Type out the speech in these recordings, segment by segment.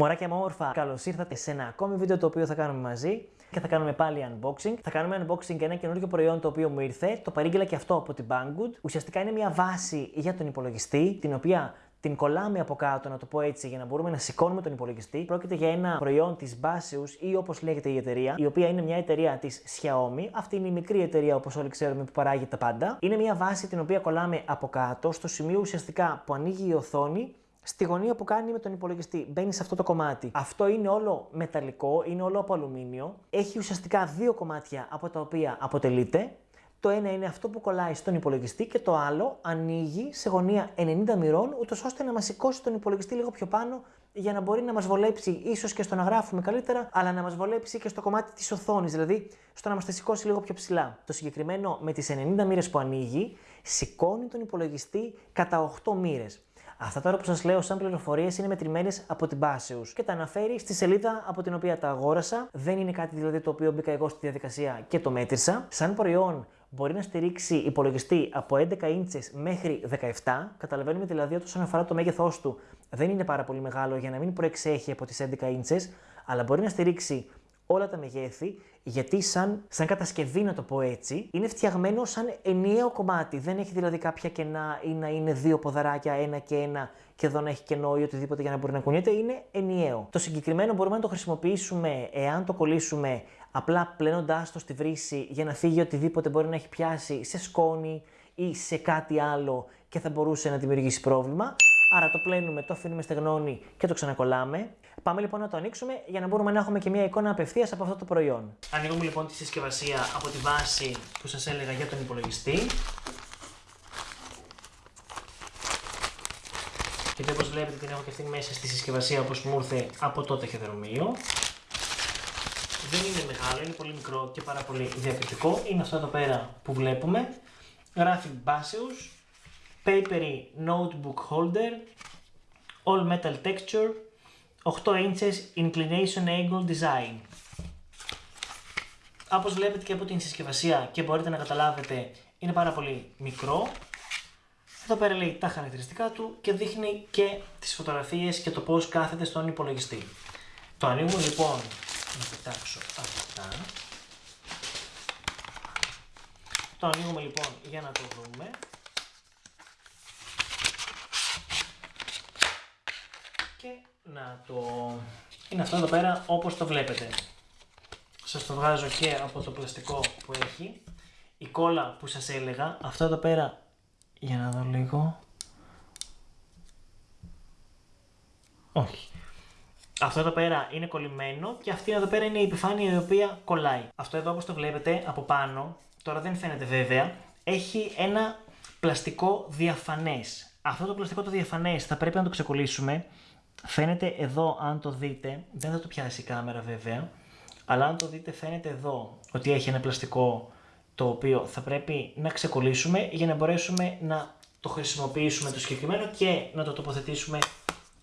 Μωράκια μου όμορφα, καλώς ήρθατε σε ένα ακόμη βίντεο το οποίο θα κάνουμε μαζί και θα κάνουμε πάλι unboxing. Θα κάνουμε unboxing για ένα καινούργιο προϊόν το οποίο μου ήρθε. Το παρήγγειλα και αυτό από την Banggood. Ουσιαστικά είναι μια βάση για τον υπολογιστή, την οποία την κολλάμε από κάτω, να το πω έτσι, για να μπορούμε να σηκώνουμε τον υπολογιστή. Πρόκειται για ένα προϊόν της Baseus ή όπως λέγεται η εταιρεία, η οποία είναι μια εταιρεία της Xiaomi. Αυτή είναι η μικρή εταιρεία, όπως όλοι ξέρουμε, που παράγει τα πάντα. Είναι μια βάση την οποία κολλάμε από κάτω, στο σημείο ουσιαστικά που ανοίγει η οθόνη στη γωνία που κάνει με τον υπολογιστή. Μπαίνει σε αυτό το κομμάτι. Αυτό είναι όλο μεταλλικό, είναι όλο από αλουμίνιο. Έχει ουσιαστικά δύο κομμάτια από τα οποία αποτελείται. Το ένα είναι αυτό που κολλάει στον υπολογιστή και το άλλο ανοίγει σε γωνία 90 μοιρών, ούτως ώστε να μας σηκώσει τον υπολογιστή λίγο πιο πάνω για να μπορεί να μας βολέψει ίσως και στο να γράφουμε καλύτερα, αλλά να μας βολέψει και στο κομμάτι της οθόνης, δηλαδή στο να μας τα σηκώσει λίγο πιο ψηλά. Το συγκεκριμένο με τις 90 μοίρες που ανοίγει, σηκώνει τον υπολογιστή κατά 8 μοίρες. Αυτά τώρα που σας λέω σαν πληροφορίες είναι μετρημένες από την Baseus και τα αναφέρει στη σελίδα από την οποία τα αγόρασα. Δεν είναι κάτι δηλαδή το οποίο μπήκα εγώ στη διαδικασία και το μέτρησα. Σαν προϊόν μπορεί να στηρίξει υπολογιστή από 11 ίντσες μέχρι 17. Καταλαβαίνουμε δηλαδή ότι όσον αφορά το μέγεθός του δεν είναι πάρα πολύ μεγάλο για να μην προεξέχει από τις 11 ίντσες, αλλά μπορεί να στηρίξει όλα τα μεγέθη, γιατί σαν, σαν κατασκευή, να το πω έτσι, είναι φτιαγμένο σαν ενιαίο κομμάτι. Δεν έχει δηλαδή κάποια κενά ή να είναι δύο ποδαράκια, ένα και ένα, και εδώ να έχει κενό ή οτιδήποτε για να μπορεί να κουνιέται. Είναι ενιαίο. Το συγκεκριμένο μπορούμε να το χρησιμοποιήσουμε εάν το κολλήσουμε απλά πλένοντάς το στη βρύση για να φύγει οτιδήποτε μπορεί να έχει πιάσει σε σκόνη ή σε κάτι άλλο και θα μπορούσε να δημιουργήσει πρόβλημα. Άρα το πλένουμε, το αφήνουμε στεγνώνει και το ξανακολλάμε. Πάμε λοιπόν να το ανοίξουμε για να μπορούμε να έχουμε και μια εικόνα απευθείας από αυτό το προϊόν. Ανοίγουμε λοιπόν τη συσκευασία από τη βάση που σας έλεγα για τον υπολογιστή. Και όπως βλέπετε την έχω και αυτή μέσα στη συσκευασία όπως μου ήρθε από το ταχυδρομείο. Δεν είναι μεγάλο, είναι πολύ μικρό και πάρα πολύ διακριτικό. Είναι αυτό εδώ πέρα που βλέπουμε. Γράφει Baseus, Papery Notebook Holder, All Metal Texture, 8 inches Inclination Angle Design. Όπως βλέπετε και από την συσκευασία και μπορείτε να καταλάβετε είναι πάρα πολύ μικρό. Εδώ πέρα λέει τα χαρακτηριστικά του και δείχνει και τις φωτογραφίες και το πώς κάθεται στον υπολογιστή. Το ανοίγουμε λοιπόν, να πετάξω αυτά. Το ανοίγουμε λοιπόν για να το δούμε. Και να το... Είναι αυτό εδώ πέρα όπως το βλέπετε. Σας το βγάζω και από το πλαστικό που έχει. Η κόλλα που σας έλεγα, αυτό εδώ πέρα, για να δω λίγο. Όχι. Αυτό εδώ πέρα είναι κολλημένο και αυτή εδώ πέρα είναι η επιφάνεια η οποία κολλάει. Αυτό εδώ όπως το βλέπετε από πάνω, τώρα δεν φαίνεται βέβαια, έχει ένα πλαστικό διαφανές. Αυτό το πλαστικό το διαφανές θα πρέπει να το ξεκολλήσουμε Φαίνεται εδώ, αν το δείτε, δεν θα το πιάσει η κάμερα βέβαια, αλλά αν το δείτε φαίνεται εδώ ότι έχει ένα πλαστικό το οποίο θα πρέπει να ξεκολλήσουμε για να μπορέσουμε να το χρησιμοποιήσουμε το συγκεκριμένο και να το τοποθετήσουμε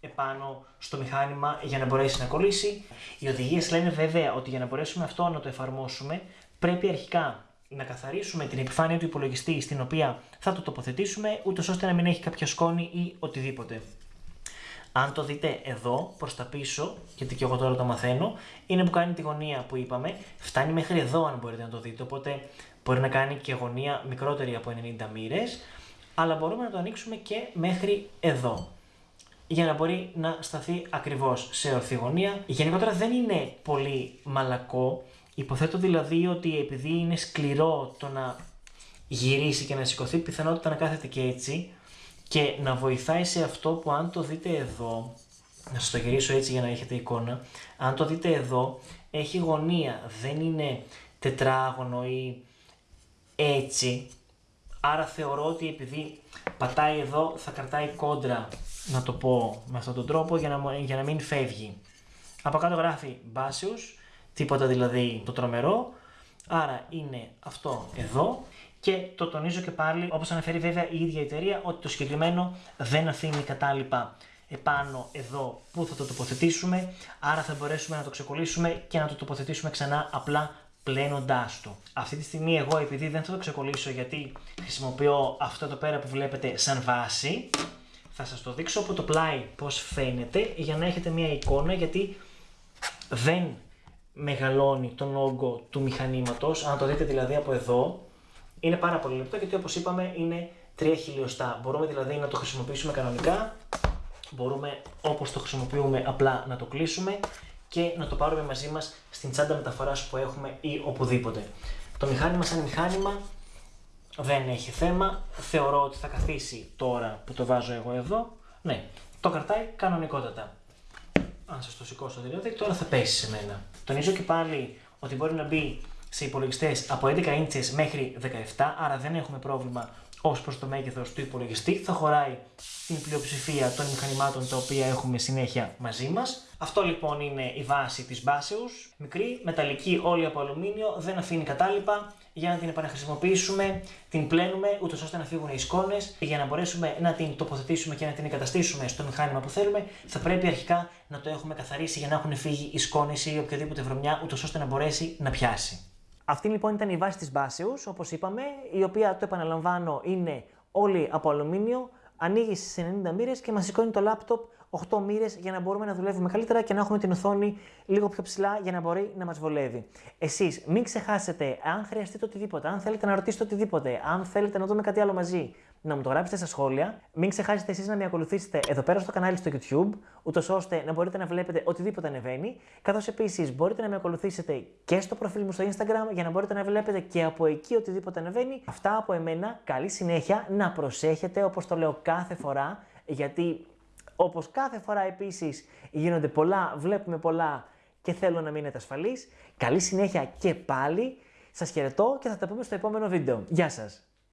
επάνω στο μηχάνημα για να μπορέσει να κολλήσει. Οι οδηγίες λένε βέβαια ότι για να μπορέσουμε αυτό να το εφαρμόσουμε πρέπει αρχικά να καθαρίσουμε την επιφάνεια του υπολογιστή στην οποία θα το τοποθετήσουμε ούτως ώστε να μην έχει κάποια σκόνη ή οτιδήποτε. Αν το δείτε εδώ, προς τα πίσω, γιατί και εγώ τώρα το μαθαίνω, είναι που κάνει τη γωνία που είπαμε. Φτάνει μέχρι εδώ, αν μπορείτε να το δείτε. Οπότε μπορεί να κάνει και γωνία μικρότερη από 90 μοίρες. Αλλά μπορούμε να το ανοίξουμε και μέχρι εδώ. Για να μπορεί να σταθεί ακριβώς σε ορθή γωνία. Γενικότερα δεν είναι πολύ μαλακό. Υποθέτω δηλαδή ότι επειδή είναι σκληρό το να γυρίσει και να σηκωθεί, πιθανότητα να κάθεται και έτσι και να βοηθάει σε αυτό που αν το δείτε εδώ, να σας το γυρίσω έτσι για να έχετε εικόνα, αν το δείτε εδώ έχει γωνία, δεν είναι τετράγωνο ή έτσι, άρα θεωρώ ότι επειδή πατάει εδώ θα κρατάει κόντρα, να το πω με αυτόν τον τρόπο για να, για να μην φεύγει. Από κάτω γράφει Baseus, τίποτα δηλαδή το τρομερό, άρα είναι αυτό εδώ και το τονίζω και πάλι, όπως αναφέρει βέβαια η ίδια η εταιρεία, ότι το συγκεκριμένο δεν αφήνει κατάλοιπα επάνω εδώ που θα το τοποθετήσουμε, άρα θα μπορέσουμε να το ξεκολλήσουμε και να το τοποθετήσουμε ξανά απλά πλένοντάς το. Αυτή τη στιγμή εγώ επειδή δεν θα το ξεκολλήσω γιατί χρησιμοποιώ αυτό εδώ πέρα που βλέπετε σαν βάση, Θα σας το δείξω από το πλάι πώς φαίνεται για να έχετε μια εικόνα γιατί δεν μεγαλώνει τον όγκο του μηχανήματος. Αν το δείτε δηλαδή από εδώ, είναι πάρα πολύ λεπτό γιατί όπως είπαμε είναι 3 χιλιοστά. Μπορούμε δηλαδή να το χρησιμοποιήσουμε κανονικά, μπορούμε όπως το χρησιμοποιούμε απλά να το κλείσουμε και να το πάρουμε μαζί μας στην τσάντα μεταφοράς που έχουμε ή οπουδήποτε. Το μηχάνημα σαν μηχάνημα δεν έχει θέμα. Θεωρώ ότι θα καθίσει τώρα που το βάζω εγώ εδώ. Ναι, το κρατάει κανονικότατα. Αν σας το σηκώσω δηλαδή, τώρα θα πέσει σε μένα. Τονίζω και πάλι ότι μπορεί να μπει σε υπολογιστές από 11 ίντσες μέχρι 17, άρα δεν έχουμε πρόβλημα ως προς το μέγεθος του υπολογιστή. Θα χωράει την πλειοψηφία των μηχανημάτων τα οποία έχουμε συνέχεια μαζί μας. Αυτό λοιπόν είναι η βάση της Baseus. Μικρή, μεταλλική, όλη από αλουμίνιο, δεν αφήνει κατάλοιπα για να την επαναχρησιμοποιήσουμε, την πλένουμε ούτως ώστε να φύγουν οι σκόνε. Για να μπορέσουμε να την τοποθετήσουμε και να την εγκαταστήσουμε στο μηχάνημα που θέλουμε, θα πρέπει αρχικά να το έχουμε καθαρίσει για να έχουν φύγει οι σκόνε ή οποιαδήποτε βρωμιά, ούτως ώστε να μπορέσει να πιάσει. Αυτή λοιπόν ήταν η βάση της μπάσεως, όπως είπαμε, η οποία, το επαναλαμβάνω, είναι όλη από αλουμίνιο, ανοίγει στις 90 μοίρες και μας σηκώνει το λάπτοπ 8 μοίρες για να μπορούμε να δουλεύουμε καλύτερα και να έχουμε την οθόνη λίγο πιο ψηλά για να μπορεί να μας βολεύει. Εσείς μην ξεχάσετε, αν χρειαστείτε οτιδήποτε, αν θέλετε να ρωτήσετε οτιδήποτε, αν θέλετε να δούμε κάτι άλλο μαζί, να μου το γράψετε στα σχόλια. Μην ξεχάσετε εσείς να με ακολουθήσετε εδώ πέρα στο κανάλι στο YouTube, ούτως ώστε να μπορείτε να βλέπετε οτιδήποτε ανεβαίνει. Καθώς επίσης μπορείτε να με ακολουθήσετε και στο προφίλ μου στο Instagram για να μπορείτε να βλέπετε και από εκεί οτιδήποτε ανεβαίνει. Αυτά από εμένα. Καλή συνέχεια. Να προσέχετε όπως το λέω κάθε φορά, γιατί όπως κάθε φορά επίσης γίνονται πολλά, βλέπουμε πολλά και θέλω να μείνετε ασφαλείς. Καλή συνέχεια και πάλι. Σας χαιρετώ και θα τα πούμε στο επόμενο βίντεο. Γεια σας!